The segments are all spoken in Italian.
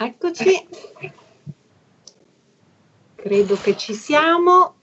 Eccoci. Credo che ci siamo.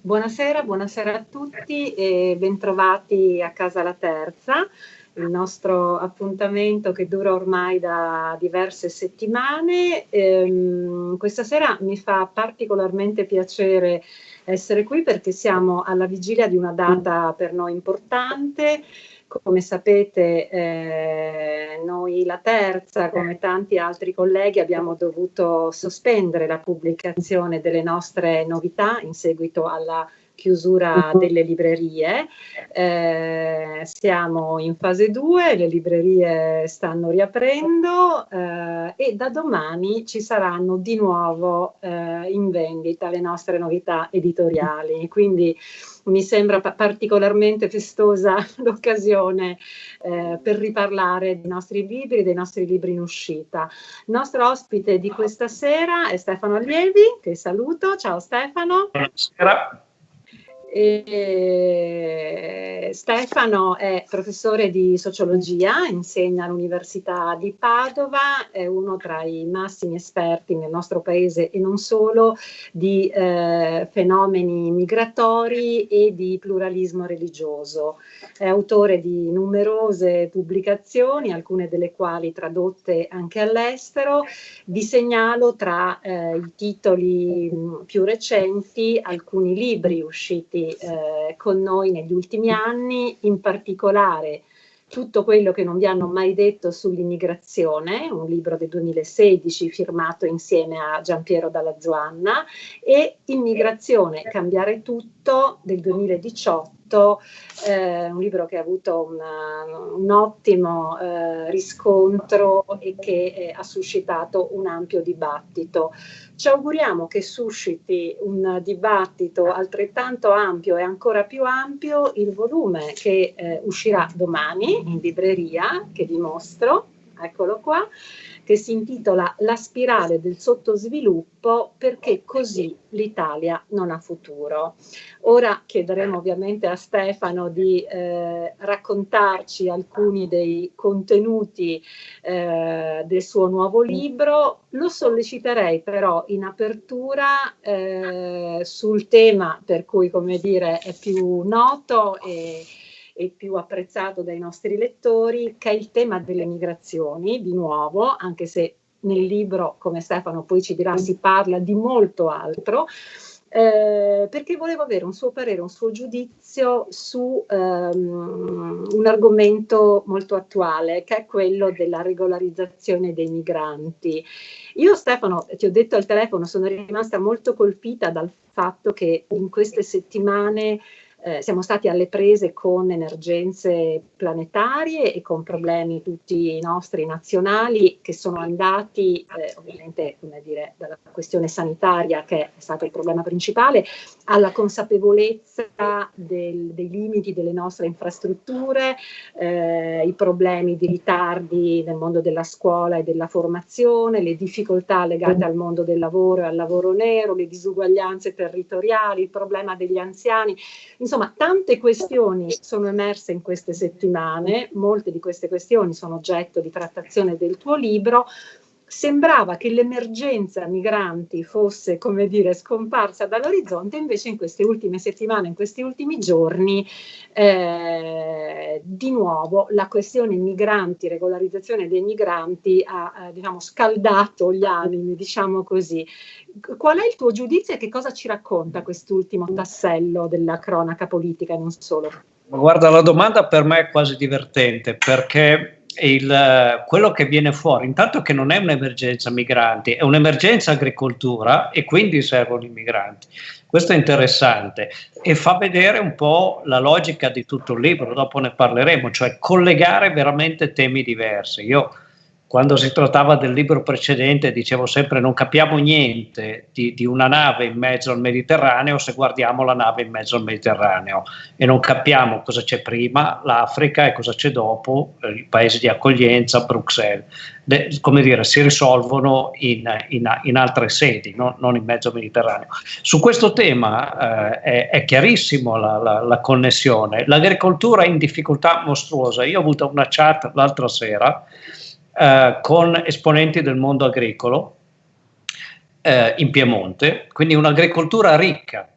Buonasera, buonasera a tutti e bentrovati a Casa La Terza, il nostro appuntamento che dura ormai da diverse settimane. Ehm, questa sera mi fa particolarmente piacere essere qui perché siamo alla vigilia di una data per noi importante, come sapete eh, noi la terza, come tanti altri colleghi, abbiamo dovuto sospendere la pubblicazione delle nostre novità in seguito alla chiusura uh-huh. delle librerie. Eh, siamo in fase 2, le librerie stanno riaprendo eh, e da domani ci saranno di nuovo eh, in vendita le nostre novità editoriali. Quindi mi sembra particolarmente festosa l'occasione eh, per riparlare dei nostri libri, dei nostri libri in uscita. Il nostro ospite di questa sera è Stefano Allievi, che saluto. Ciao Stefano. Buonasera. E Stefano è professore di sociologia, insegna all'Università di Padova, è uno tra i massimi esperti nel nostro paese e non solo di eh, fenomeni migratori e di pluralismo religioso. È autore di numerose pubblicazioni, alcune delle quali tradotte anche all'estero. Vi segnalo tra eh, i titoli mh, più recenti alcuni libri usciti eh, con noi negli ultimi anni, in particolare tutto quello che non vi hanno mai detto sull'immigrazione, un libro del 2016 firmato insieme a Giampiero Dalla Zoanna, e Immigrazione, cambiare tutto del 2018 scritto eh, un libro che ha avuto una, un ottimo eh, riscontro e che eh, ha suscitato un ampio dibattito. Ci auguriamo che susciti un dibattito altrettanto ampio e ancora più ampio il volume che eh, uscirà domani in libreria, che vi mostro, eccolo qua, che si intitola La spirale del sottosviluppo perché così l'Italia non ha futuro. Ora chiederemo ovviamente a Stefano di eh, raccontarci alcuni dei contenuti eh, del suo nuovo libro. Lo solleciterei però in apertura eh, sul tema per cui, come dire, è più noto e e più apprezzato dai nostri lettori, che è il tema delle migrazioni, di nuovo, anche se nel libro, come Stefano poi ci dirà, si parla di molto altro, eh, perché volevo avere un suo parere, un suo giudizio su um, un argomento molto attuale, che è quello della regolarizzazione dei migranti. Io Stefano, ti ho detto al telefono, sono rimasta molto colpita dal fatto che in queste settimane eh, siamo stati alle prese con emergenze planetarie e con problemi tutti nostri nazionali che sono andati eh, ovviamente come dire, dalla questione sanitaria che è stato il problema principale alla consapevolezza del, dei limiti delle nostre infrastrutture, eh, i problemi di ritardi nel mondo della scuola e della formazione, le difficoltà legate al mondo del lavoro e al lavoro nero, le disuguaglianze territoriali, il problema degli anziani. Insomma, tante questioni sono emerse in queste settimane, molte di queste questioni sono oggetto di trattazione del tuo libro, sembrava che l'emergenza migranti fosse, come dire, scomparsa dall'orizzonte, invece in queste ultime settimane, in questi ultimi giorni, eh, di nuovo la questione migranti, regolarizzazione dei migranti ha, eh, diciamo, scaldato gli animi, diciamo così. Qual è il tuo giudizio e che cosa ci racconta quest'ultimo tassello della cronaca politica e non solo? Guarda, la domanda per me è quasi divertente perché il, quello che viene fuori, intanto che non è un'emergenza migranti, è un'emergenza agricoltura e quindi servono i migranti. Questo è interessante e fa vedere un po' la logica di tutto il libro, dopo ne parleremo, cioè collegare veramente temi diversi. Io quando si trattava del libro precedente dicevo sempre non capiamo niente di, di, una nave in mezzo al Mediterraneo se guardiamo la nave in mezzo al Mediterraneo e non capiamo cosa c'è prima, l'Africa e cosa c'è dopo, eh, i paesi di accoglienza, Bruxelles. De, come dire, si risolvono in, in, in altre sedi, no? non in mezzo al Mediterraneo. Su questo tema eh, è, è, chiarissimo la, la, la connessione. L'agricoltura è in difficoltà mostruosa. Io ho avuto una chat l'altra sera eh, con esponenti del mondo agricolo eh, in Piemonte, quindi un'agricoltura ricca,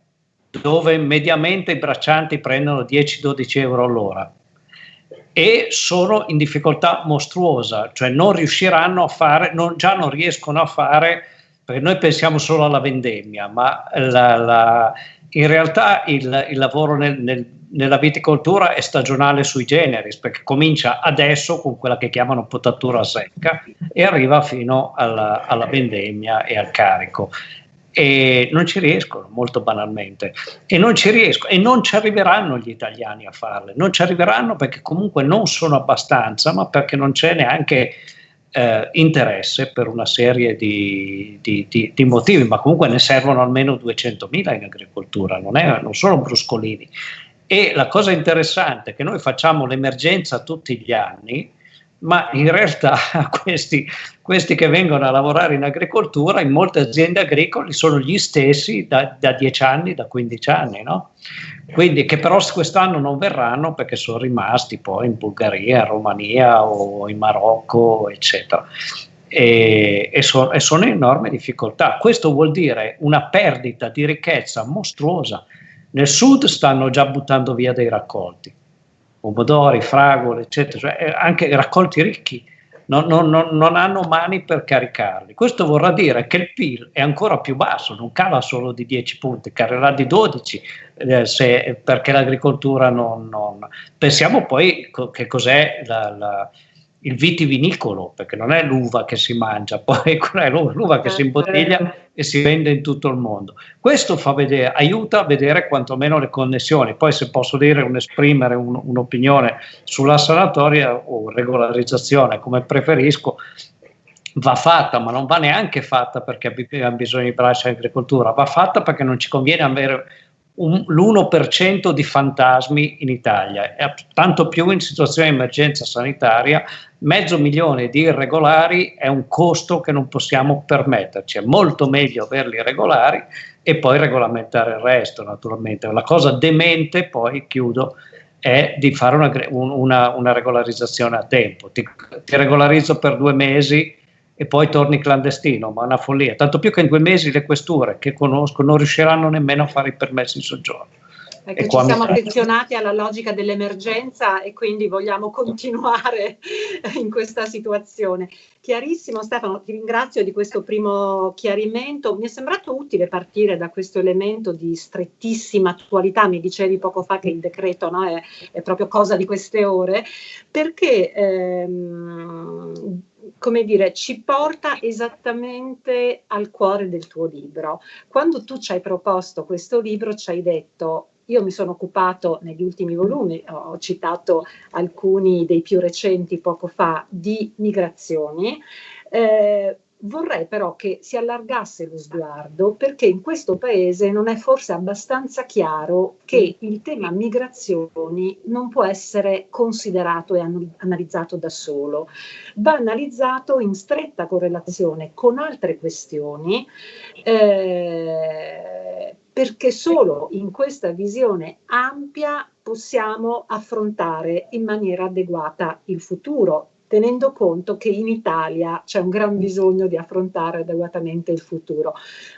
dove mediamente i braccianti prendono 10-12 euro all'ora e sono in difficoltà mostruosa, cioè non riusciranno a fare, non, già non riescono a fare, perché noi pensiamo solo alla vendemmia, ma la, la, in realtà il, il lavoro nel, nel, nella viticoltura è stagionale sui generis, perché comincia adesso con quella che chiamano potatura secca e arriva fino alla, alla vendemmia e al carico. E non ci riescono molto banalmente. E non ci riescono e non ci arriveranno gli italiani a farle. Non ci arriveranno perché comunque non sono abbastanza ma perché non c'è neanche eh, interesse per una serie di, di, di, di, motivi ma comunque ne servono almeno 200.000 in agricoltura non, è, non sono bruscolini. E la cosa interessante è che noi facciamo l'emergenza tutti gli anni ma in realtà questi, questi, che vengono a lavorare in agricoltura in molte aziende agricole sono gli stessi da, da 10 anni, da 15 anni, no? Quindi che però quest'anno non verranno perché sono rimasti poi in Bulgaria, in Romania o in Marocco, eccetera. E, e, so, e sono in enorme difficoltà. Questo vuol dire una perdita di ricchezza mostruosa. Nel sud stanno già buttando via dei raccolti pomodori, fragole, eccetera, cioè eh, anche raccolti ricchi. Non, non, non, non, hanno mani per caricarli. Questo vorrà dire che il PIL è ancora più basso, non cala solo di 10 punti, calerà di 12 eh, se, perché l'agricoltura non, Pensiamo poi che cos'è la, la il vitivinicolo, perché non è l'uva che si mangia, poi è l'uva che si imbottiglia e si vende in tutto il mondo. Questo fa vedere, aiuta a vedere quantomeno le connessioni. Poi se posso dire un esprimere un, un'opinione sulla sanatoria o regolarizzazione, come preferisco, va fatta, ma non va neanche fatta perché abbiamo bisogno di braccia in agricoltura, va fatta perché non ci conviene avere l'1% di fantasmi in Italia, tanto più in situazioni di emergenza sanitaria, mezzo milione di irregolari è un costo che non possiamo permetterci, è molto meglio averli regolari e poi regolamentare il resto naturalmente. La cosa demente, poi chiudo, è di fare una, una, una regolarizzazione a tempo. Ti, ti regolarizzo per due mesi e poi torni clandestino, ma è una follia. Tanto più che in due mesi le questure che conosco non riusciranno nemmeno a fare i permessi di soggiorno. Perché ci siamo affezionati alla logica dell'emergenza e quindi vogliamo continuare in questa situazione. Chiarissimo Stefano, ti ringrazio di questo primo chiarimento. Mi è sembrato utile partire da questo elemento di strettissima attualità, mi dicevi poco fa che il decreto no, è, è, proprio cosa di queste ore, perché ehm, come dire, ci porta esattamente al cuore del tuo libro. Quando tu ci hai proposto questo libro, ci hai detto io mi sono occupato negli ultimi volumi, ho citato alcuni dei più recenti poco fa, di migrazioni. Eh, Vorrei però che si allargasse lo sguardo perché in questo paese non è forse abbastanza chiaro che il tema migrazioni non può essere considerato e analizzato da solo, va analizzato in stretta correlazione con altre questioni eh, perché solo in questa visione ampia possiamo affrontare in maniera adeguata il futuro tenendo conto che in Italia c'è un gran bisogno di affrontare adeguatamente il futuro.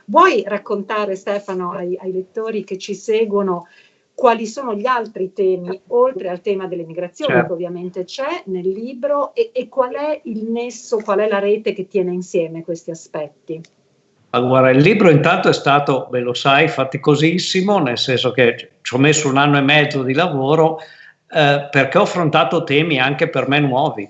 Vuoi raccontare, Stefano, ai, ai lettori che ci seguono quali sono gli altri temi, oltre al tema delle migrazioni, certo. che ovviamente c'è nel libro, e, e, qual è il nesso, qual è la rete che tiene insieme questi aspetti? Allora, il libro intanto è stato, ve lo sai, faticosissimo, nel senso che ci ho messo un anno e mezzo di lavoro eh, perché ho affrontato temi anche per me nuovi.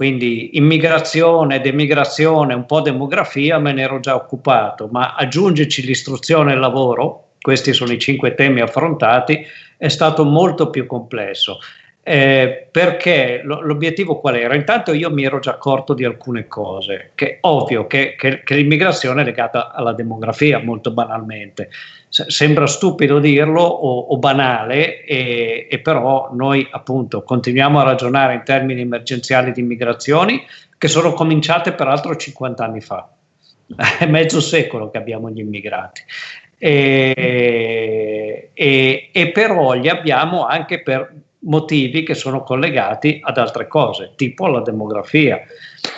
Quindi immigrazione, demigrazione, un po' demografia me ne ero già occupato, ma aggiungerci l'istruzione e il lavoro, questi sono i cinque temi affrontati, è stato molto più complesso. Eh, perché lo, l'obiettivo qual era? Intanto io mi ero già accorto di alcune cose, che ovvio che, che, che l'immigrazione è legata alla demografia molto banalmente, sembra stupido dirlo o, o banale e, e, però noi appunto continuiamo a ragionare in termini emergenziali di immigrazioni che sono cominciate peraltro 50 anni fa, è mezzo secolo che abbiamo gli immigrati. E, e, e però li abbiamo anche per motivi che sono collegati ad altre cose, tipo la demografia.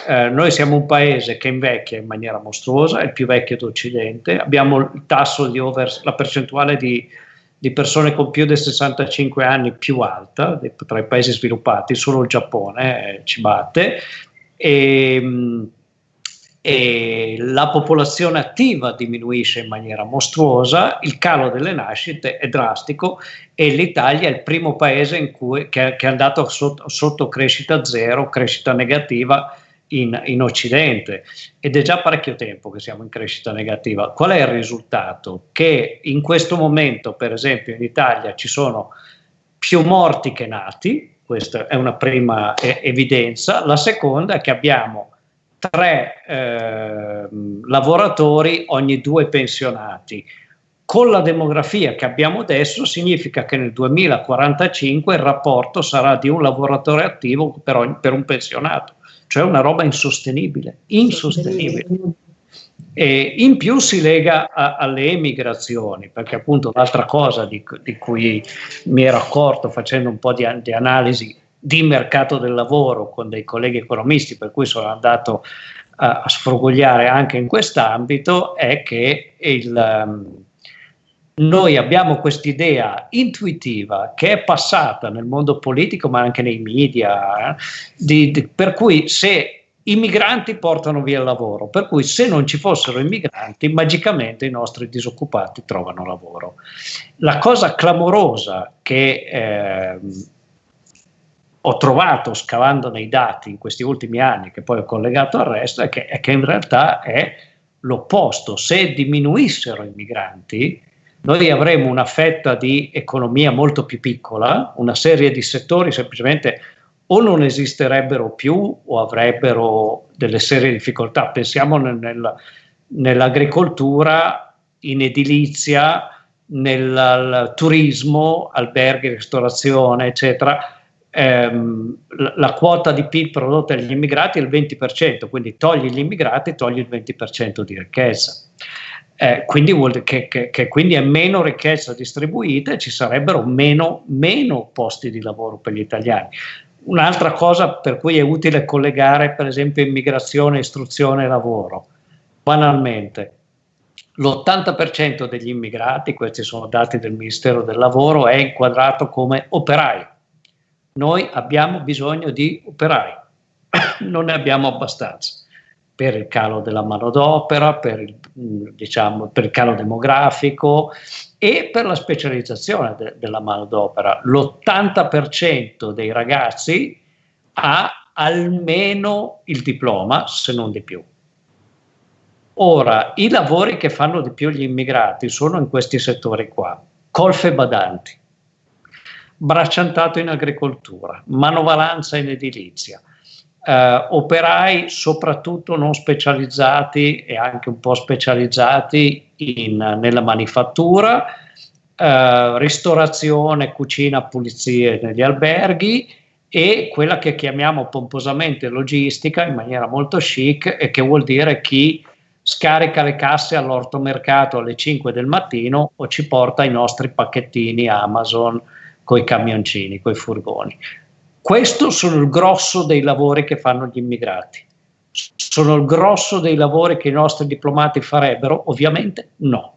Eh, noi siamo un paese che invecchia in maniera mostruosa, è il più vecchio d'Occidente, abbiamo il tasso di over, la percentuale di, di persone con più di 65 anni più alta tra i paesi sviluppati, solo il Giappone eh, ci batte. E, ehm, e la popolazione attiva diminuisce in maniera mostruosa, il calo delle nascite è drastico e l'Italia è il primo paese in cui, che, che, è andato sotto, sotto, crescita zero, crescita negativa in, in, Occidente ed è già parecchio tempo che siamo in crescita negativa. Qual è il risultato? Che in questo momento, per esempio, in Italia ci sono più morti che nati, questa è una prima evidenza, la seconda è che abbiamo tre eh, lavoratori ogni due pensionati. Con la demografia che abbiamo adesso significa che nel 2045 il rapporto sarà di un lavoratore attivo per, ogni, per un pensionato, cioè una roba insostenibile, insostenibile. E in più si lega a, alle emigrazioni, perché appunto l'altra cosa di, di, cui mi ero accorto facendo un po' di, di analisi di mercato del lavoro con dei colleghi economisti, per cui sono andato a, sfrugogliare anche in quest'ambito, è che il, um, noi abbiamo quest'idea intuitiva che è passata nel mondo politico ma anche nei media, eh, di, di, per cui se i migranti portano via il lavoro, per cui se non ci fossero i migranti, magicamente i nostri disoccupati trovano lavoro. La cosa clamorosa che eh, ho trovato scavando nei dati in questi ultimi anni, che poi ho collegato al resto, è che, è che in realtà è l'opposto. Se diminuissero i migranti, noi avremmo una fetta di economia molto più piccola, una serie di settori semplicemente o non esisterebbero più o avrebbero delle serie difficoltà. Pensiamo nel, nel, nell'agricoltura, in edilizia, nel turismo, alberghi, ristorazione, eccetera ehm, la, quota di PIL prodotta dagli immigrati è il 20%, quindi togli gli immigrati, togli il 20% di ricchezza. Eh, quindi, che, che, che, quindi è meno ricchezza distribuita e ci sarebbero meno, meno posti di lavoro per gli italiani. Un'altra cosa per cui è utile collegare per esempio immigrazione, istruzione e lavoro. Banalmente, l'80% degli immigrati, questi sono dati del Ministero del Lavoro, è inquadrato come operaio noi abbiamo bisogno di operai, non ne abbiamo abbastanza per il calo della manodopera, per il, diciamo, per il calo demografico e per la specializzazione de, della manodopera. L'80% dei ragazzi ha almeno il diploma, se non di più. Ora, i lavori che fanno di più gli immigrati sono in questi settori qua, colfe badanti, bracciantato in agricoltura, manovalanza in edilizia, eh, operai soprattutto non specializzati e anche un po' specializzati in, nella manifattura, eh, ristorazione, cucina, pulizie negli alberghi e quella che chiamiamo pomposamente logistica in maniera molto chic e che vuol dire chi scarica le casse all'ortomercato alle 5 del mattino o ci porta i nostri pacchettini Amazon con i camioncini, con i furgoni. Questo sono il grosso dei lavori che fanno gli immigrati. Sono il grosso dei lavori che i nostri diplomati farebbero? Ovviamente no.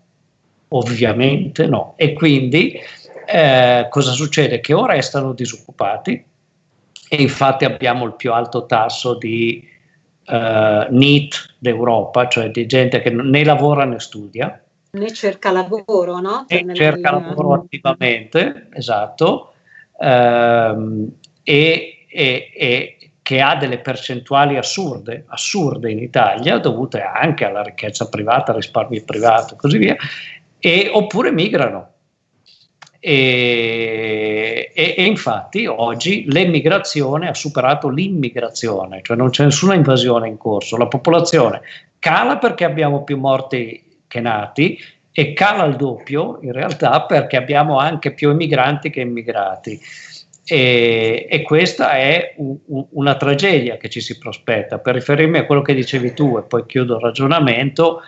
Ovviamente no. E quindi eh, cosa succede? Che o restano disoccupati e infatti abbiamo il più alto tasso di eh, NEET d'Europa, cioè di gente che né lavora né studia, ne cerca lavoro, no? Cioè, cerca lavoro attivamente, esatto, ehm, e, e, e, che ha delle percentuali assurde, assurde in Italia, dovute anche alla ricchezza privata, al risparmio privato e così via, e, oppure migrano. E, e, e, infatti oggi l'emigrazione ha superato l'immigrazione, cioè non c'è nessuna invasione in corso, la popolazione cala perché abbiamo più morti nati e cala al doppio in realtà perché abbiamo anche più emigranti che immigrati. E, e questa è un, un, una tragedia che ci si prospetta. Per riferirmi a quello che dicevi tu e poi chiudo il ragionamento,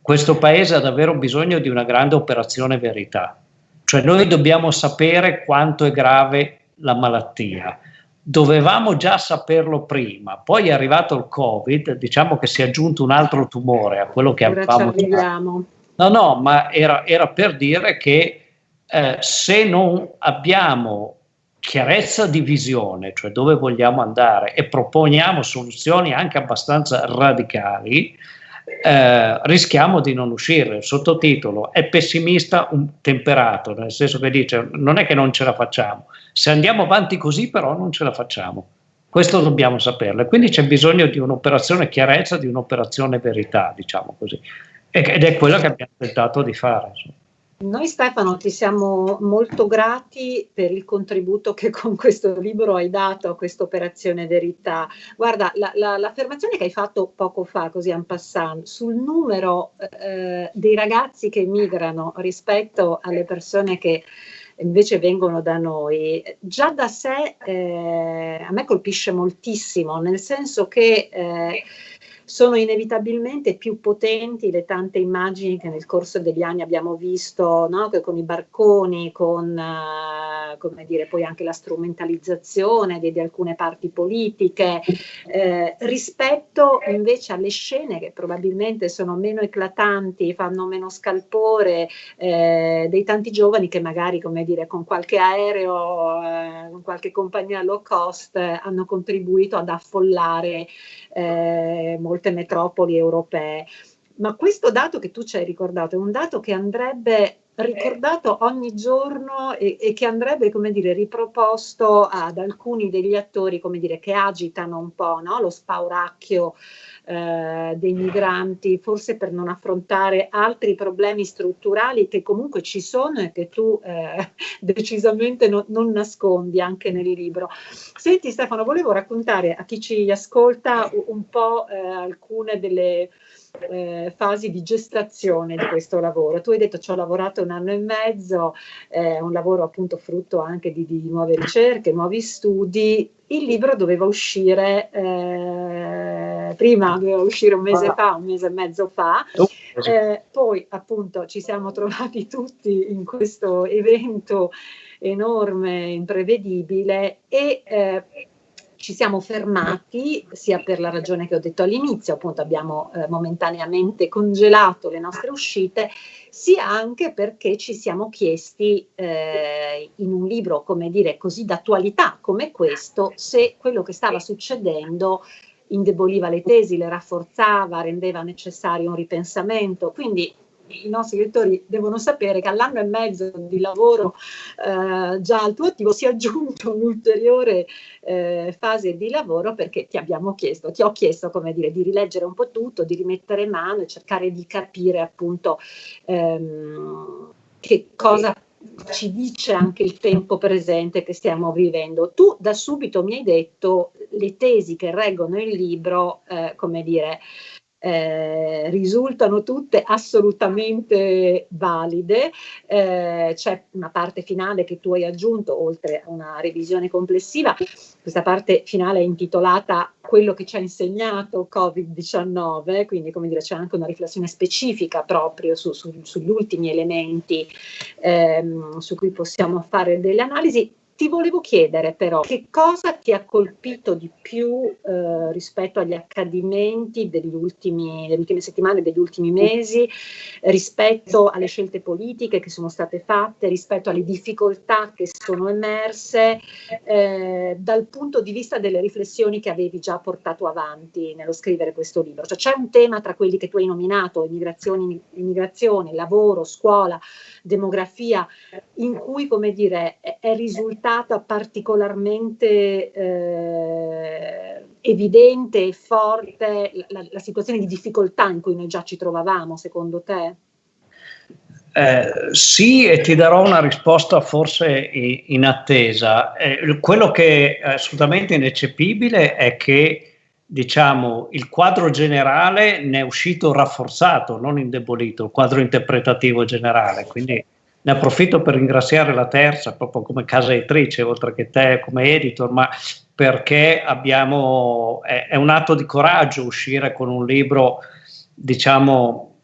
questo paese ha davvero bisogno di una grande operazione verità. Cioè noi dobbiamo sapere quanto è grave la malattia. Dovevamo già saperlo prima, poi è arrivato il Covid, diciamo che si è aggiunto un altro tumore a quello che Ora avevamo già. No, no, ma era, era per dire che eh, se non abbiamo chiarezza di visione, cioè dove vogliamo andare e proponiamo soluzioni anche abbastanza radicali, eh, rischiamo di non uscire. Il sottotitolo è pessimista temperato, nel senso che dice non è che non ce la facciamo, se andiamo avanti così però non ce la facciamo. Questo dobbiamo saperlo. Quindi c'è bisogno di un'operazione chiarezza, di un'operazione verità, diciamo così. Ed è quello che abbiamo tentato di fare. Insomma. Noi Stefano ti siamo molto grati per il contributo che con questo libro hai dato a questa operazione verità. Guarda, la, la, l'affermazione che hai fatto poco fa, così en passant, sul numero eh, dei ragazzi che migrano rispetto alle persone che invece vengono da noi, già da sé eh, a me colpisce moltissimo, nel senso che... Eh, sono inevitabilmente più potenti le tante immagini che nel corso degli anni abbiamo visto, no? con i barconi, con uh, come dire, poi anche la strumentalizzazione di, di alcune parti politiche, eh, rispetto invece alle scene che probabilmente sono meno eclatanti, fanno meno scalpore, eh, dei tanti giovani che magari come dire, con qualche aereo, eh, con qualche compagnia low cost hanno contribuito ad affollare eh, molte metropoli europee. Ma questo dato che tu ci hai ricordato è un dato che andrebbe ricordato ogni giorno e, e, che andrebbe, come dire, riproposto ad alcuni degli attori, come dire, che agitano un po' no? lo spauracchio eh, dei migranti, forse per non affrontare altri problemi strutturali che comunque ci sono e che tu eh, decisamente no, non nascondi anche nel libro. Senti Stefano, volevo raccontare a chi ci ascolta un po' eh, alcune delle eh, fasi di gestazione di questo lavoro. Tu hai detto ci ho lavorato un anno e mezzo, è eh, un lavoro appunto frutto anche di, di, nuove ricerche, nuovi studi. Il libro doveva uscire eh, prima, doveva uscire un mese fa, un mese e mezzo fa, oh, eh, poi appunto ci siamo trovati tutti in questo evento enorme, imprevedibile e eh, ci siamo fermati sia per la ragione che ho detto all'inizio, appunto abbiamo eh, momentaneamente congelato le nostre uscite, sia anche perché ci siamo chiesti eh, in un libro, come dire, così d'attualità come questo, se quello che stava succedendo indeboliva le tesi, le rafforzava, rendeva necessario un ripensamento. Quindi i nostri lettori devono sapere che all'anno e mezzo di lavoro eh, già al tuo attivo si è aggiunto un'ulteriore eh, fase di lavoro perché ti abbiamo chiesto, ti ho chiesto come dire, di rileggere un po' tutto, di rimettere mano e cercare di capire appunto ehm, che cosa ci dice anche il tempo presente che stiamo vivendo. Tu da subito mi hai detto le tesi che reggono il libro, eh, come dire, eh, risultano tutte assolutamente valide. Eh, c'è una parte finale che tu hai aggiunto, oltre a una revisione complessiva. Questa parte finale è intitolata Quello che ci ha insegnato Covid-19, quindi come dire c'è anche una riflessione specifica proprio su, su, sugli ultimi elementi ehm, su cui possiamo fare delle analisi ti volevo chiedere però che cosa ti ha colpito di più eh, rispetto agli accadimenti degli ultimi, delle ultime settimane, degli ultimi mesi, rispetto alle scelte politiche che sono state fatte, rispetto alle difficoltà che sono emerse, eh, dal punto di vista delle riflessioni che avevi già portato avanti nello scrivere questo libro. Cioè c'è un tema tra quelli che tu hai nominato, immigrazione, lavoro, scuola, demografia, in cui, come dire, è, è risultata particolarmente eh, evidente e forte la, la situazione di difficoltà in cui noi già ci trovavamo, secondo te? Eh, sì, e ti darò una risposta forse in attesa. Eh, quello che è assolutamente ineccepibile è che diciamo, il quadro generale ne è uscito rafforzato, non indebolito, il quadro interpretativo generale. Quindi ne approfitto per ringraziare la terza, proprio come casa editrice, oltre che te come editor, ma perché abbiamo, è, è un atto di coraggio uscire con un libro, diciamo,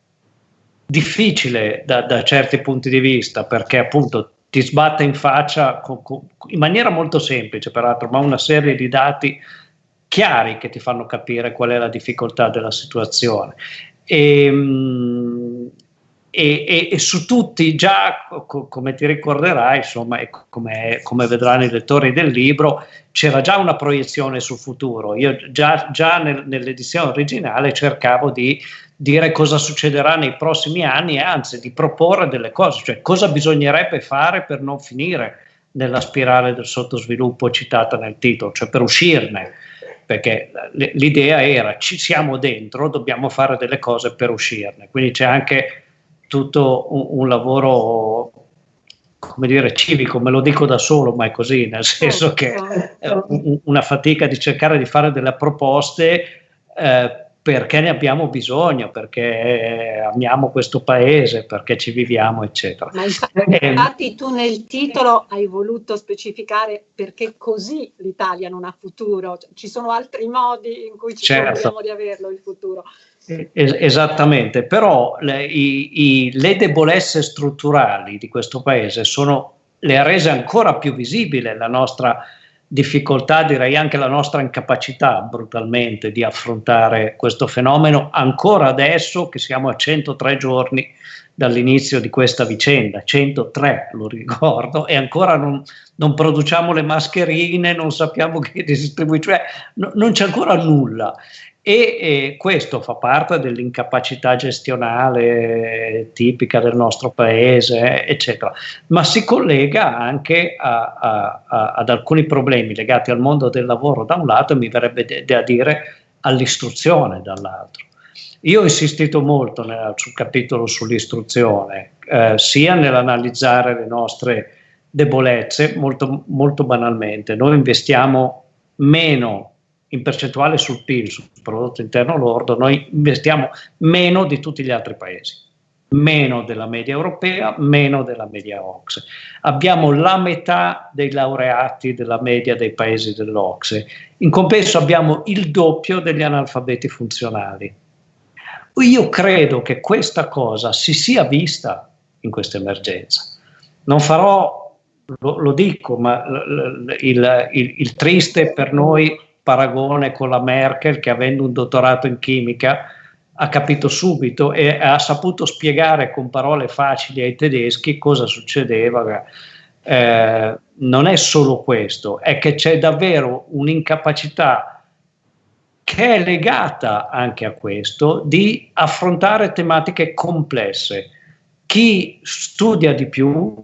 difficile da, da certi punti di vista, perché appunto ti sbatte in faccia con, con, in maniera molto semplice, peraltro, ma una serie di dati chiari che ti fanno capire qual è la difficoltà della situazione. E, ehm, e, e, e, su tutti già, co, come ti ricorderai, insomma, e come, come, vedranno i lettori del libro, c'era già una proiezione sul futuro. Io già, già nel, nell'edizione originale cercavo di dire cosa succederà nei prossimi anni e anzi di proporre delle cose, cioè cosa bisognerebbe fare per non finire nella spirale del sottosviluppo citata nel titolo, cioè per uscirne perché l'idea era ci siamo dentro, dobbiamo fare delle cose per uscirne. Quindi c'è anche tutto un, un lavoro come dire civico, me lo dico da solo, ma è così, nel senso che è una fatica di cercare di fare delle proposte eh, perché ne abbiamo bisogno, perché amiamo questo paese, perché ci viviamo, eccetera. Ma infatti tu nel titolo hai voluto specificare perché così l'Italia non ha futuro, cioè, ci sono altri modi in cui ci certo. di averlo il futuro. esattamente, però le, i, i, le debolezze strutturali di questo paese sono, le ha rese ancora più visibile la nostra difficoltà, direi anche la nostra incapacità brutalmente di affrontare questo fenomeno ancora adesso che siamo a 103 giorni dall'inizio di questa vicenda, 103 lo ricordo, e ancora non, non produciamo le mascherine, non sappiamo chi distribuisce, cioè no, non c'è ancora nulla e, questo fa parte dell'incapacità gestionale tipica del nostro paese, eccetera, ma si collega anche a, a, a, ad alcuni problemi legati al mondo del lavoro da un lato e mi verrebbe da dire all'istruzione dall'altro. Io ho insistito molto nel, sul capitolo sull'istruzione, eh, sia nell'analizzare le nostre debolezze, molto, molto banalmente. Noi investiamo meno in percentuale sul PIL, sul prodotto interno lordo, noi investiamo meno di tutti gli altri paesi, meno della media europea, meno della media OXE. Abbiamo la metà dei laureati della media dei paesi dell'OXE. In compenso abbiamo il doppio degli analfabeti funzionali. Io credo che questa cosa si sia vista in questa emergenza. Non farò, lo, lo dico, ma il, il, il triste per noi paragone con la Merkel che avendo un dottorato in chimica ha capito subito e ha saputo spiegare con parole facili ai tedeschi cosa succedeva. Eh, non è solo questo, è che c'è davvero un'incapacità che è legata anche a questo di affrontare tematiche complesse. Chi studia di più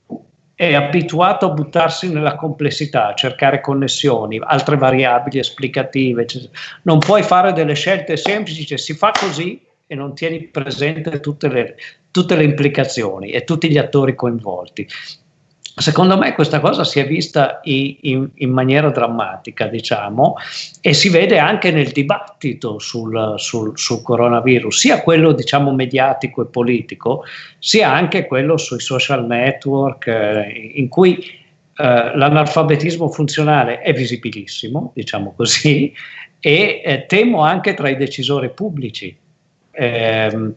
è abituato a buttarsi nella complessità, a cercare connessioni, altre variabili esplicative. Eccetera. Non puoi fare delle scelte semplici, cioè si fa così e non tieni presente tutte le, tutte le implicazioni e tutti gli attori coinvolti. Secondo me questa cosa si è vista in, in, maniera drammatica, diciamo, e si vede anche nel dibattito sul, sul, sul, coronavirus, sia quello diciamo mediatico e politico, sia anche quello sui social network, eh, in cui eh, l'analfabetismo funzionale è visibilissimo, diciamo così, e eh, temo anche tra i decisori pubblici. Eh,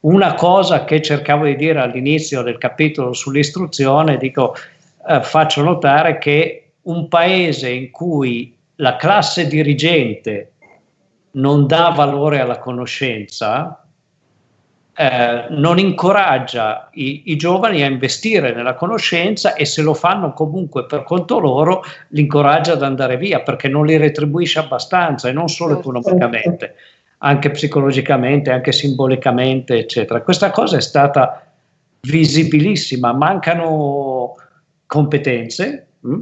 una cosa che cercavo di dire all'inizio del capitolo sull'istruzione, dico, eh, faccio notare che un paese in cui la classe dirigente non dà valore alla conoscenza, eh, non incoraggia i, i, giovani a investire nella conoscenza e se lo fanno comunque per conto loro, li incoraggia ad andare via perché non li retribuisce abbastanza e non solo certo. economicamente anche psicologicamente, anche simbolicamente, eccetera. Questa cosa è stata visibilissima, mancano competenze? Mm,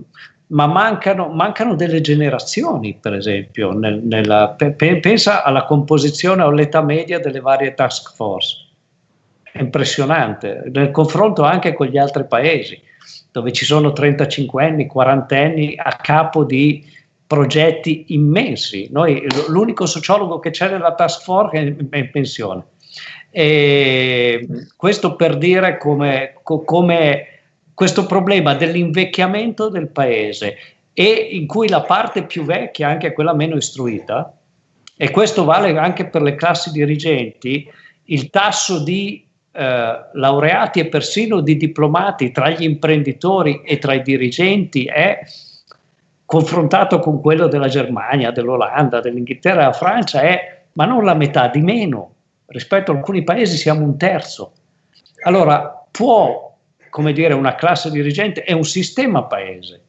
ma mancano, mancano, delle generazioni, per esempio, nel, nella, pe, pensa alla composizione o all'età media delle varie task force. È impressionante, nel confronto anche con gli altri paesi, dove ci sono 35 anni, 40 anni a capo di progetti immensi. Noi, l'unico sociologo che c'è nella task force è in pensione. E questo per dire come, come questo problema dell'invecchiamento del paese e in cui la parte più vecchia, anche quella meno istruita, e questo vale anche per le classi dirigenti, il tasso di eh, laureati e persino di diplomati tra gli imprenditori e tra i dirigenti è confrontato con quello della Germania, dell'Olanda, dell'Inghilterra, della Francia è ma non la metà di meno rispetto a alcuni paesi siamo un terzo. Allora può, come dire, una classe dirigente e un sistema paese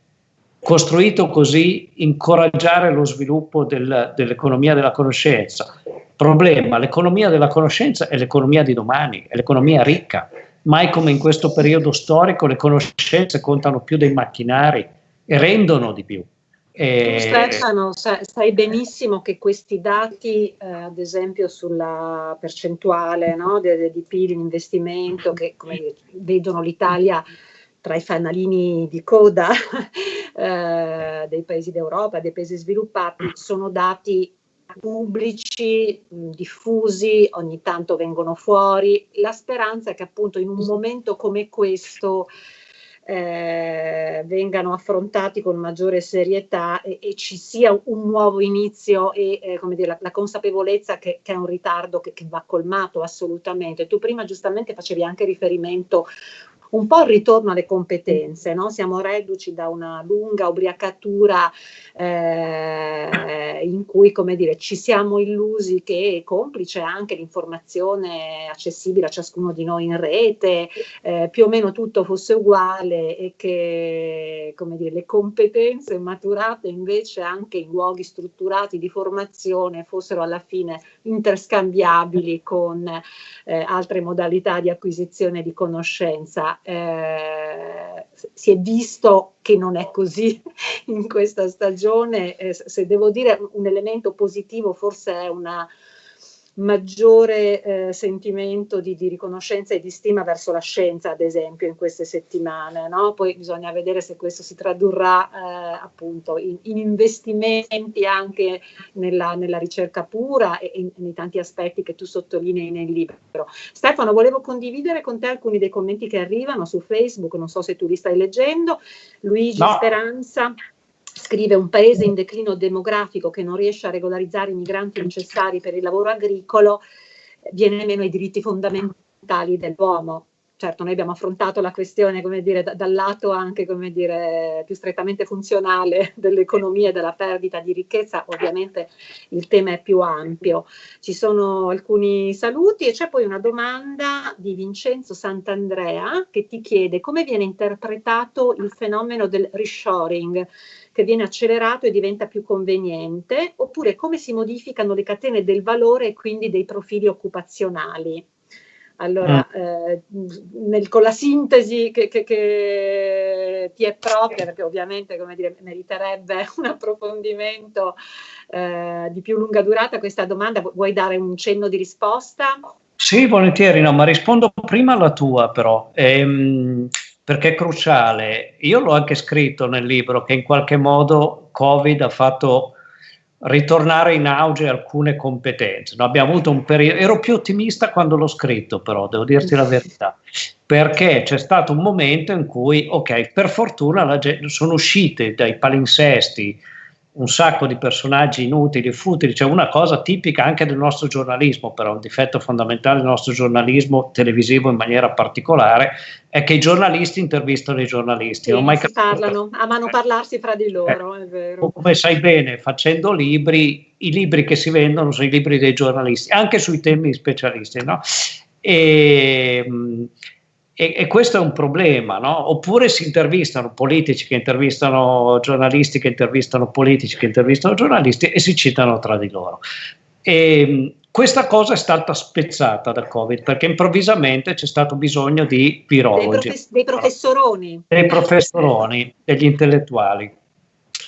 costruito così incoraggiare lo sviluppo del, dell'economia della conoscenza. Problema, l'economia della conoscenza è l'economia di domani, è l'economia ricca. Mai come in questo periodo storico le conoscenze contano più dei macchinari rendono di più. E... Stefano, sai benissimo che questi dati, eh, ad esempio sulla percentuale no, di, di PIL in investimento, che come vedono l'Italia tra i fanalini di coda eh, dei paesi d'Europa, dei paesi sviluppati, sono dati pubblici, diffusi, ogni tanto vengono fuori. La speranza è che appunto in un momento come questo eh, vengano affrontati con maggiore serietà e, e, ci sia un nuovo inizio e eh, come dire, la, la consapevolezza che, che, è un ritardo che, che va colmato assolutamente. Tu prima giustamente facevi anche riferimento un po' il ritorno alle competenze, no? siamo reduci da una lunga ubriacatura eh, in cui come dire, ci siamo illusi che complice anche l'informazione accessibile a ciascuno di noi in rete, eh, più o meno tutto fosse uguale e che come dire, le competenze maturate invece anche in luoghi strutturati di formazione fossero alla fine interscambiabili con eh, altre modalità di acquisizione di conoscenza. Eh, si è visto che non è così in questa stagione, eh, se devo dire un elemento positivo forse è una maggiore eh, sentimento di, di, riconoscenza e di stima verso la scienza, ad esempio, in queste settimane. No? Poi bisogna vedere se questo si tradurrà eh, appunto in, in, investimenti anche nella, nella ricerca pura e in, nei tanti aspetti che tu sottolinei nel libro. Stefano, volevo condividere con te alcuni dei commenti che arrivano su Facebook, non so se tu li stai leggendo. Luigi no. Speranza scrive un paese in declino demografico che non riesce a regolarizzare i migranti necessari per il lavoro agricolo, viene meno ai diritti fondamentali dell'uomo. Certo, noi abbiamo affrontato la questione, come dire, da, dal lato anche, come dire, più strettamente funzionale dell'economia e della perdita di ricchezza, ovviamente il tema è più ampio. Ci sono alcuni saluti e c'è poi una domanda di Vincenzo Sant'Andrea che ti chiede come viene interpretato il fenomeno del reshoring, che viene accelerato e diventa più conveniente, oppure come si modificano le catene del valore e quindi dei profili occupazionali. Allora, mm. eh, nel, con la sintesi che, che, che, ti è propria, perché ovviamente come dire, meriterebbe un approfondimento eh, di più lunga durata questa domanda, vuoi dare un cenno di risposta? Sì, volentieri, no, ma rispondo prima alla tua però. Ehm, perché è cruciale. Io l'ho anche scritto nel libro che in qualche modo Covid ha fatto ritornare in auge alcune competenze. No, abbiamo avuto un periodo, ero più ottimista quando l'ho scritto, però devo dirti la verità, perché c'è stato un momento in cui, ok, per fortuna gente, sono uscite dai palinsesti un sacco di personaggi inutili, futili, cioè una cosa tipica anche del nostro giornalismo, però un difetto fondamentale del nostro giornalismo televisivo in maniera particolare, è che i giornalisti intervistano i giornalisti. Sì, non mai si parlano, amano eh. parlarsi fra di loro, eh, è vero. Come sai bene, facendo libri, i libri che si vendono sono i libri dei giornalisti, anche sui temi specialisti, no? E, e, e, questo è un problema, no? Oppure si intervistano politici che intervistano giornalisti, che intervistano politici, che intervistano giornalisti e si citano tra di loro. E, questa cosa è stata spezzata da Covid perché improvvisamente c'è stato bisogno di virologi. Dei, profes- dei professoroni. Dei professoroni, degli intellettuali.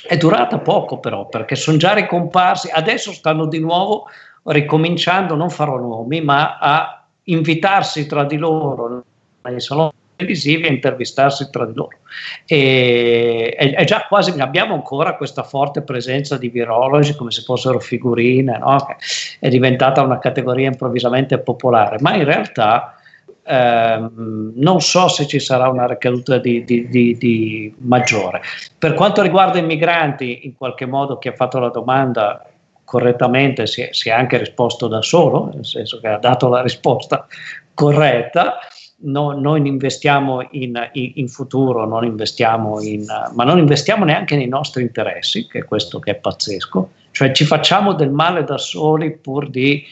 È durata poco però perché sono già ricomparsi, adesso stanno di nuovo ricominciando, non farò nomi, ma a invitarsi tra di loro nei saloni televisivi a intervistarsi tra di loro. E, è, è, già quasi, abbiamo ancora questa forte presenza di virologi come se fossero figurine, no? è diventata una categoria improvvisamente popolare, ma in realtà ehm, non so se ci sarà una ricaduta di, di, di, di maggiore. Per quanto riguarda i migranti, in qualche modo chi ha fatto la domanda correttamente si è, si è, anche risposto da solo, nel senso che ha dato la risposta corretta. No, noi investiamo in, in, in, futuro, non investiamo in, ma non investiamo neanche nei nostri interessi, che è questo che è pazzesco, cioè ci facciamo del male da soli pur di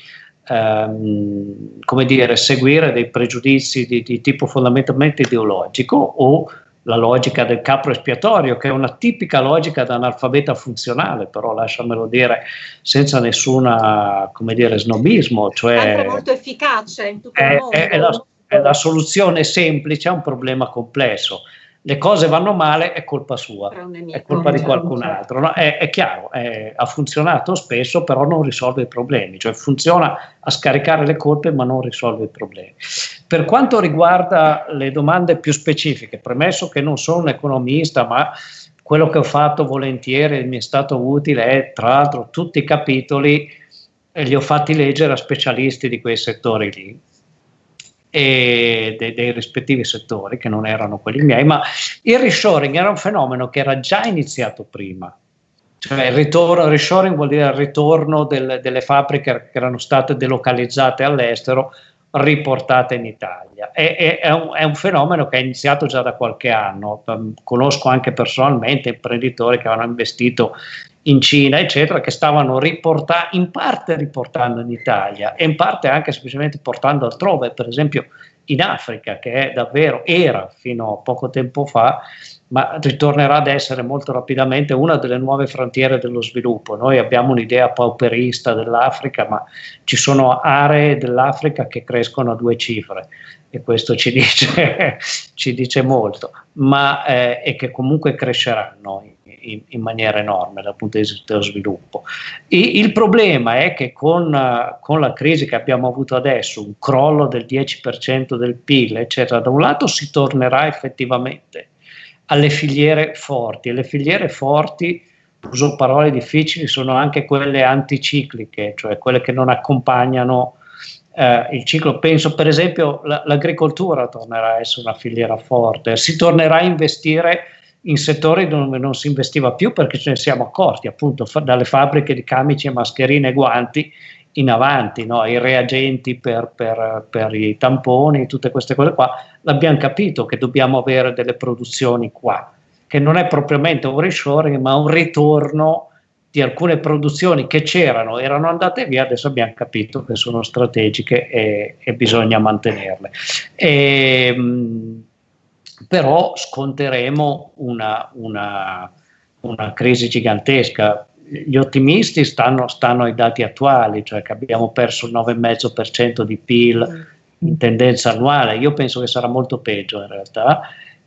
ehm, come dire, seguire dei pregiudizi di, di tipo fondamentalmente ideologico o la logica del capro espiatorio, che è una tipica logica da analfabeta funzionale, però lasciamelo dire senza nessuna, come dire, snobismo. Cioè, è molto efficace in tutto è, il mondo. È la, è la soluzione semplice a un problema complesso le cose vanno male è colpa sua, è colpa di qualcun altro. No? È, è, chiaro, è, ha funzionato spesso, però non risolve i problemi, cioè funziona a scaricare le colpe ma non risolve i problemi. Per quanto riguarda le domande più specifiche, premesso che non sono un economista, ma quello che ho fatto volentieri mi è stato utile è tra l'altro tutti i capitoli e li ho fatti leggere a specialisti di quei settori lì dei, dei, rispettivi settori che non erano quelli miei, ma il reshoring era un fenomeno che era già iniziato prima. Cioè il ritorno, il reshoring vuol dire il ritorno del, delle fabbriche che erano state delocalizzate all'estero, riportate in Italia. È, è, è, un, è, un, fenomeno che è iniziato già da qualche anno. Conosco anche personalmente imprenditori che avevano investito in Cina, eccetera, che stavano riportando, in parte riportando in Italia e in parte anche semplicemente portando altrove, per esempio in Africa, che è davvero, era fino a poco tempo fa, ma ritornerà ad essere molto rapidamente una delle nuove frontiere dello sviluppo. Noi abbiamo un'idea pauperista dell'Africa, ma ci sono aree dell'Africa che crescono a due cifre e questo ci dice, ci dice molto, ma eh, e che comunque cresceranno in, in, maniera enorme dal punto di vista dello sviluppo. E il problema è che con, con, la crisi che abbiamo avuto adesso, un crollo del 10% del PIL, eccetera, da un lato si tornerà effettivamente alle filiere forti e le filiere forti uso parole difficili, sono anche quelle anticicliche, cioè quelle che non accompagnano eh, il ciclo. Penso per esempio l'agricoltura tornerà a essere una filiera forte, si tornerà a investire in settori dove non si investiva più perché ce ne siamo accorti, appunto fa, dalle fabbriche di camici, mascherine e guanti in avanti, no? i reagenti per, per, per, i tamponi, tutte queste cose qua, l'abbiamo capito che dobbiamo avere delle produzioni qua, che non è propriamente un reshoring ma un ritorno di alcune produzioni che c'erano, erano andate via, adesso abbiamo capito che sono strategiche e, e bisogna mantenerle. E, mh, però sconteremo una, una, una crisi gigantesca. Gli ottimisti stanno, stanno, ai dati attuali, cioè che abbiamo perso il 9,5% di PIL in tendenza annuale. Io penso che sarà molto peggio in realtà.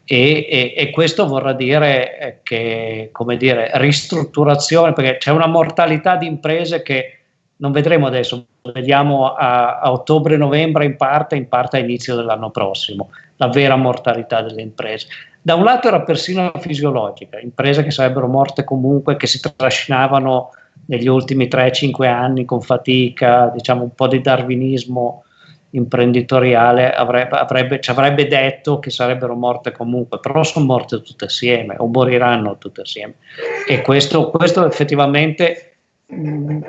E, e, e, questo vorrà dire che, come dire, ristrutturazione, perché c'è una mortalità di imprese che non vedremo adesso, vediamo a, a ottobre-novembre in parte, in parte a inizio dell'anno prossimo la vera mortalità delle imprese. Da un lato era persino fisiologica, imprese che sarebbero morte comunque, che si trascinavano negli ultimi 3-5 anni con fatica, diciamo un po' di darwinismo imprenditoriale avrebbe, avrebbe, ci avrebbe detto che sarebbero morte comunque, però sono morte tutte assieme o moriranno tutte assieme. E questo, questo effettivamente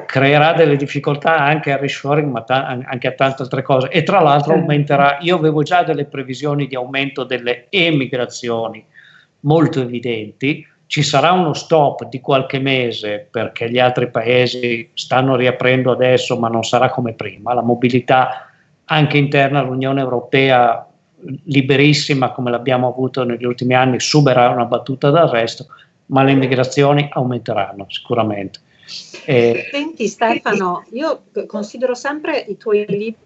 creerà delle difficoltà anche al reshoring, ma anche a tante altre cose. E tra l'altro aumenterà, io avevo già delle previsioni di aumento delle emigrazioni molto evidenti, ci sarà uno stop di qualche mese perché gli altri paesi stanno riaprendo adesso, ma non sarà come prima. La mobilità anche interna all'Unione Europea liberissima come l'abbiamo avuto negli ultimi anni subirà una battuta d'arresto, ma le migrazioni aumenteranno sicuramente. Eh, Senti Stefano, io considero sempre i tuoi libri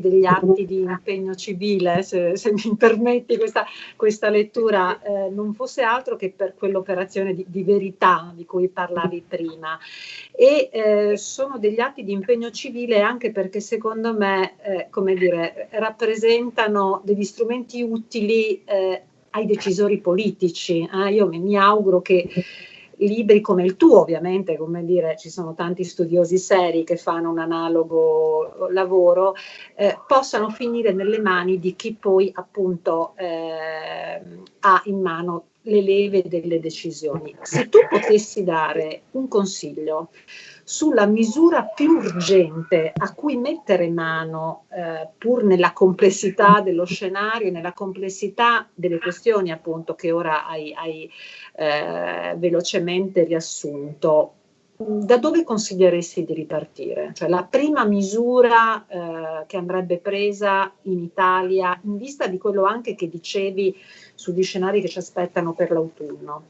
degli atti di impegno civile, se, se mi permetti questa, questa lettura, eh, non fosse altro che per quell'operazione di, di, verità di cui parlavi prima. E eh, sono degli atti di impegno civile anche perché secondo me, eh, come dire, rappresentano degli strumenti utili eh, ai decisori politici. Eh. io mi, mi auguro che libri come il tuo, ovviamente, come dire, ci sono tanti studiosi seri che fanno un analogo lavoro, eh, possano finire nelle mani di chi poi appunto eh, ha in mano le leve delle decisioni. Se tu potessi dare un consiglio sulla misura più urgente a cui mettere mano, eh, pur nella complessità dello scenario, nella complessità delle questioni appunto che ora hai, hai eh, velocemente riassunto, da dove consiglieresti di ripartire? Cioè la prima misura eh, che andrebbe presa in Italia in vista di quello anche che dicevi sugli scenari che ci aspettano per l'autunno?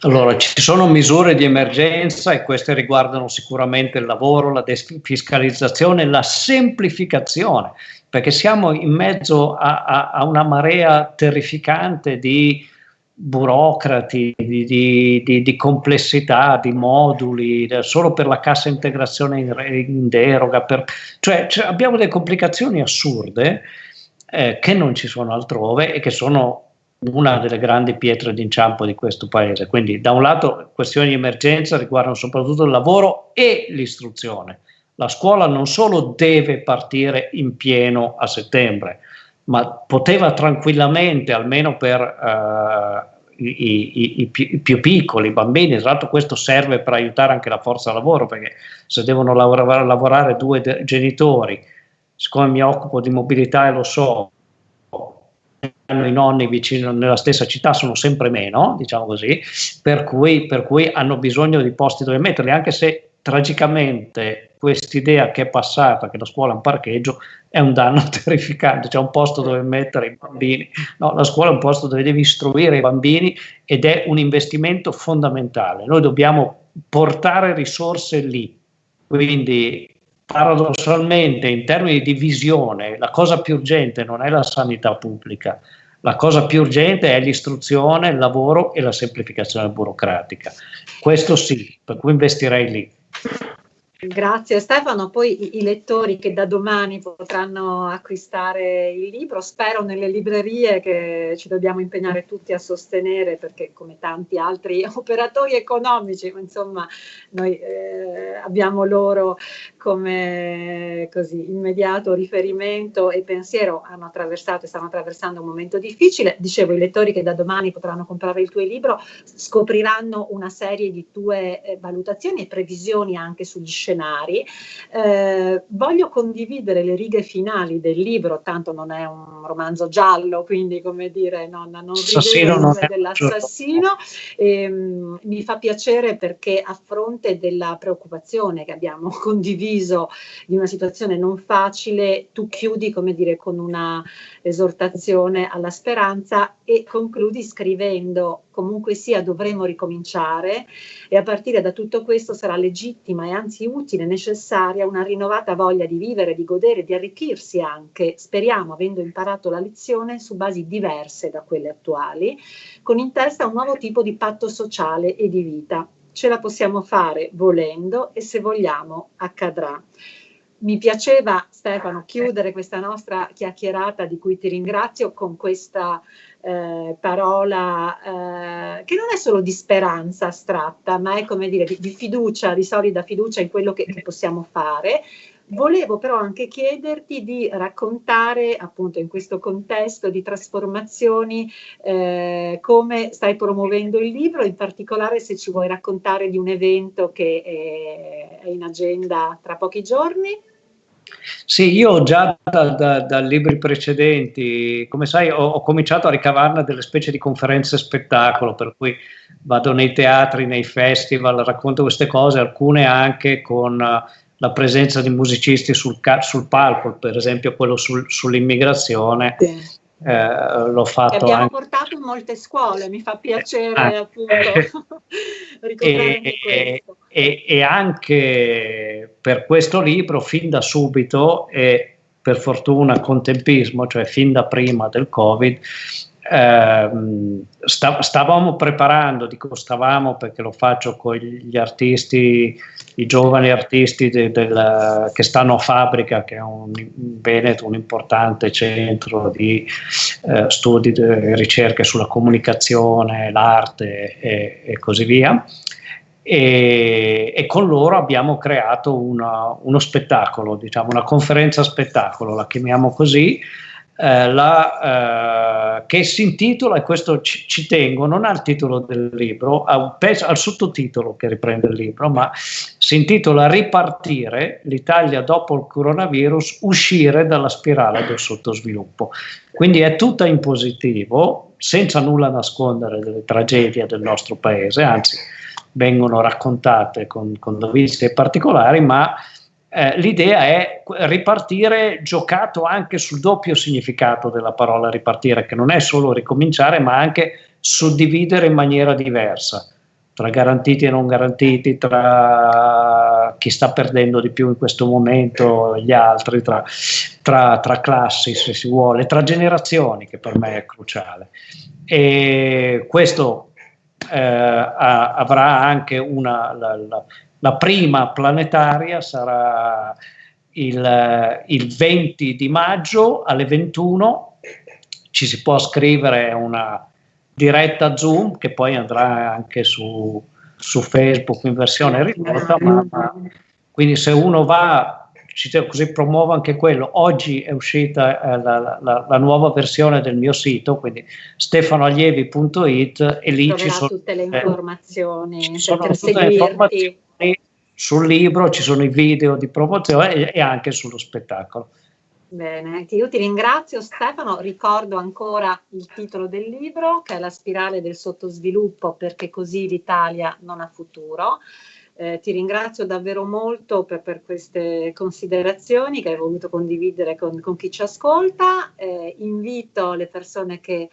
Allora, ci sono misure di emergenza e queste riguardano sicuramente il lavoro, la defiscalizzazione, la semplificazione, perché siamo in mezzo a, a, a una marea terrificante di burocrati, di, di, di, di, complessità, di moduli, solo per la cassa integrazione in, in deroga, per, cioè, cioè, abbiamo delle complicazioni assurde eh, che non ci sono altrove e che sono una delle grandi pietre d'inciampo di questo paese. Quindi da un lato questioni di emergenza riguardano soprattutto il lavoro e l'istruzione. La scuola non solo deve partire in pieno a settembre, ma poteva tranquillamente, almeno per uh, i, i, i, più, i, più, piccoli, i bambini, tra l'altro questo serve per aiutare anche la forza lavoro, perché se devono lavorare, lavorare due de- genitori, siccome mi occupo di mobilità e lo so, hanno i nonni vicino nella stessa città sono sempre meno, diciamo così, per cui, per cui hanno bisogno di posti dove metterli, anche se tragicamente quest'idea che è passata, che la scuola è un parcheggio, è un danno terrificante, c'è un posto dove mettere i bambini, no, la scuola è un posto dove devi istruire i bambini ed è un investimento fondamentale, noi dobbiamo portare risorse lì, quindi paradossalmente in termini di visione la cosa più urgente non è la sanità pubblica, la cosa più urgente è l'istruzione, il lavoro e la semplificazione burocratica. Questo sì, per cui investirei lì. Grazie Stefano, poi i, lettori che da domani potranno acquistare il libro, spero nelle librerie che ci dobbiamo impegnare tutti a sostenere perché come tanti altri operatori economici, insomma noi eh, abbiamo loro come così, immediato riferimento e pensiero, hanno attraversato e stanno attraversando un momento difficile. Dicevo, i lettori che da domani potranno comprare il tuo libro scopriranno una serie di tue eh, valutazioni e previsioni anche sugli scenari. Eh, voglio condividere le righe finali del libro, tanto non è un romanzo giallo, quindi come dire, non, non rivedo dell'assassino. E, um, mi fa piacere perché a fronte della preoccupazione che abbiamo condiviso di una situazione non facile, tu chiudi, come dire, con una esortazione alla speranza e concludi scrivendo comunque sia dovremo ricominciare e a partire da tutto questo sarà legittima e anzi utile, necessaria una rinnovata voglia di vivere, di godere, di arricchirsi anche, speriamo avendo imparato la lezione su basi diverse da quelle attuali, con in testa un nuovo tipo di patto sociale e di vita. Ce la possiamo fare volendo e se vogliamo accadrà. Mi piaceva, Stefano, chiudere questa nostra chiacchierata di cui ti ringrazio con questa eh, parola eh, che non è solo di speranza astratta, ma è come dire di, di fiducia, di solida fiducia in quello che, che, possiamo fare. Volevo però anche chiederti di raccontare, appunto in questo contesto di trasformazioni, eh, come stai promuovendo il libro, in particolare se ci vuoi raccontare di un evento che è, è in agenda tra pochi giorni. Sì, io già da, da, da, libri precedenti, come sai, ho, ho, cominciato a ricavarne delle specie di conferenze spettacolo, per cui vado nei teatri, nei festival, racconto queste cose, alcune anche con la presenza di musicisti sul, sul, palco, per esempio quello sul, sull'immigrazione. Sì. Eh, l'ho fatto che abbiamo anche... portato in molte scuole, mi fa piacere ah, appunto eh, ricordare e, questo e, e, anche per questo libro fin da subito e per fortuna con tempismo, cioè fin da prima del Covid, ehm, stavamo preparando, dico stavamo perché lo faccio con gli artisti, i giovani artisti de, del, che stanno a Fabbrica, che è un, in Veneto un importante centro di eh, studi e ricerche sulla comunicazione, l'arte e, e così via. E, e, con loro abbiamo creato una, uno spettacolo, diciamo una conferenza spettacolo, la chiamiamo così, eh, la, eh, che si intitola, e questo ci, ci, tengo, non ha il titolo del libro, un pezzo, al sottotitolo che riprende il libro, ma si intitola Ripartire l'Italia dopo il coronavirus, uscire dalla spirale del sottosviluppo. Quindi è tutta in positivo, senza nulla nascondere delle tragedie del nostro paese, anzi vengono raccontate con, con dovizia particolari, ma eh, l'idea è ripartire giocato anche sul doppio significato della parola ripartire, che non è solo ricominciare, ma anche suddividere in maniera diversa tra garantiti e non garantiti, tra chi sta perdendo di più in questo momento gli altri, tra, tra, tra, classi se si vuole, tra generazioni, che per me è cruciale. E questo eh, avrà anche una, la, la, la prima planetaria sarà il, il 20 di maggio alle 21, ci si può scrivere una diretta Zoom che poi andrà anche su, su Facebook in versione ridotta, ma, ma, quindi se uno va, così promuovo anche quello, oggi è uscita eh, la, la, la, nuova versione del mio sito, quindi stefanoallievi.it e lì ci sono tutte le informazioni eh, sono tutte le informazioni sul libro ci sono i video di promozione e, e anche sullo spettacolo. Bene, io ti ringrazio Stefano, ricordo ancora il titolo del libro che è La spirale del sottosviluppo perché così l'Italia non ha futuro. Eh, ti ringrazio davvero molto per, per, queste considerazioni che hai voluto condividere con, con chi ci ascolta. Eh, invito le persone che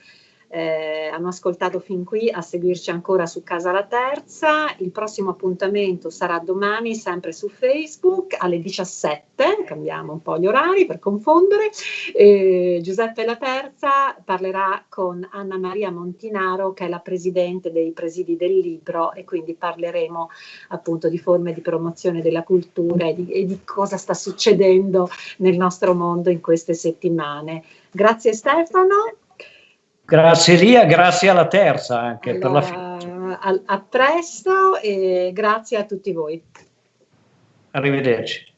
eh, hanno ascoltato fin qui a seguirci ancora su Casa La Terza. Il prossimo appuntamento sarà domani sempre su Facebook alle 17, cambiamo un po' gli orari per confondere. Eh, Giuseppe La Terza parlerà con Anna Maria Montinaro che è la presidente dei presidi del libro e quindi parleremo appunto di forme di promozione della cultura e di, e di cosa sta succedendo nel nostro mondo in queste settimane. Grazie Stefano. Grazie Lia, grazie alla terza anche allora, per la fiducia. A, a presto e grazie a tutti voi. Arrivederci.